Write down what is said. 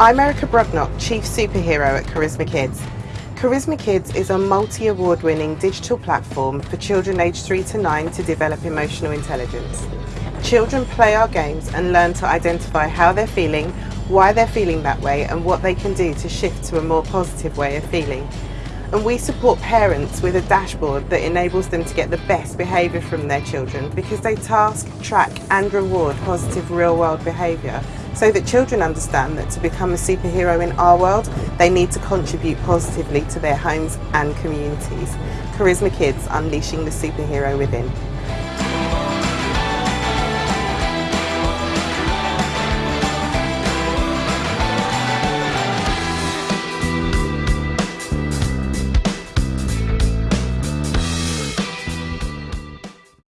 I'm Erica Brugnock, Chief Superhero at Charisma Kids. Charisma Kids is a multi-award winning digital platform for children aged 3 to 9 to develop emotional intelligence. Children play our games and learn to identify how they're feeling, why they're feeling that way and what they can do to shift to a more positive way of feeling. And we support parents with a dashboard that enables them to get the best behaviour from their children because they task, track and reward positive real world behaviour so that children understand that to become a superhero in our world, they need to contribute positively to their homes and communities. Charisma Kids, unleashing the superhero within.